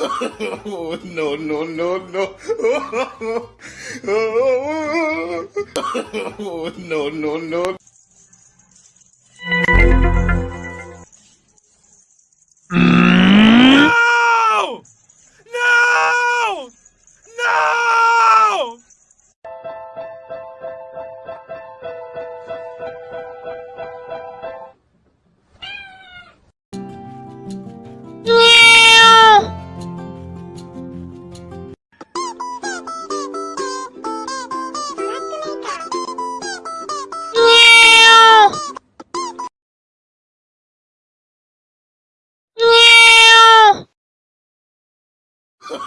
oh, no, no, no, no. oh, no, no, no.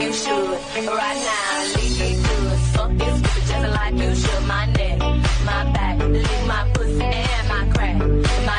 you should. Right now, leave me good. Fuck you, stupid, just like you should. My neck, my back, lick my pussy and my crack. My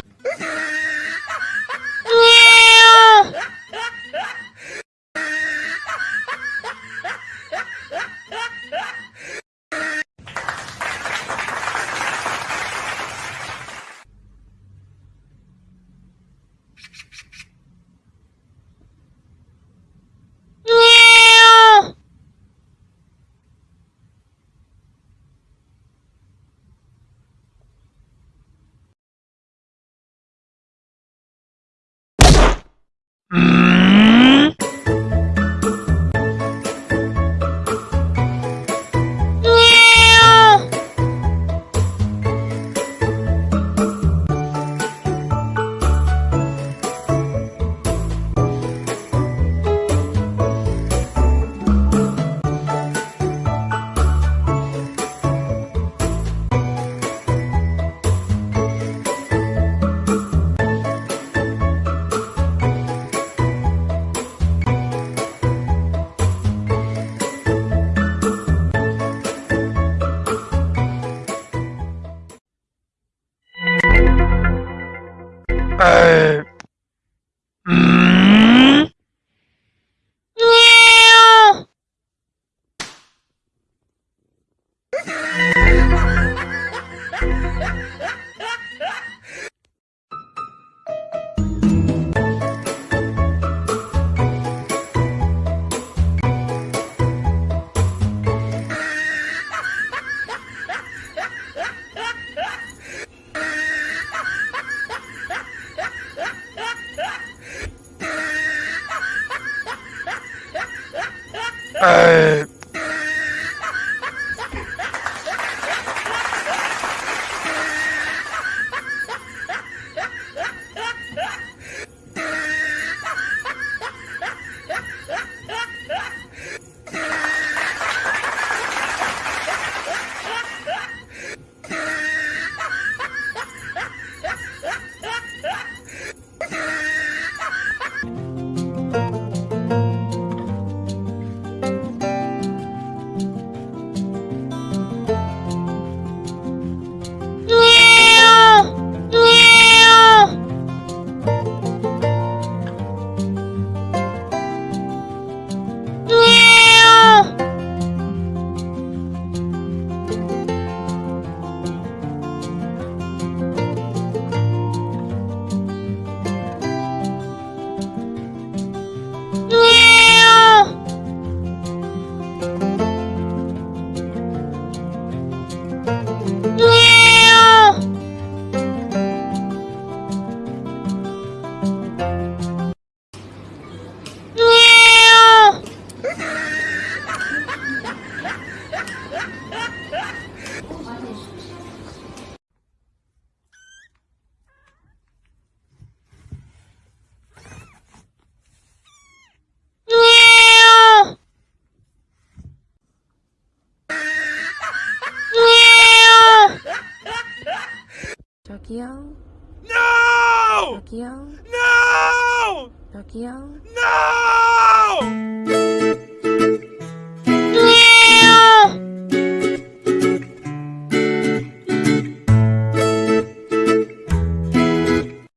Mm. Ê... Tokyo. No! Tokyo. No! Tokyo. No!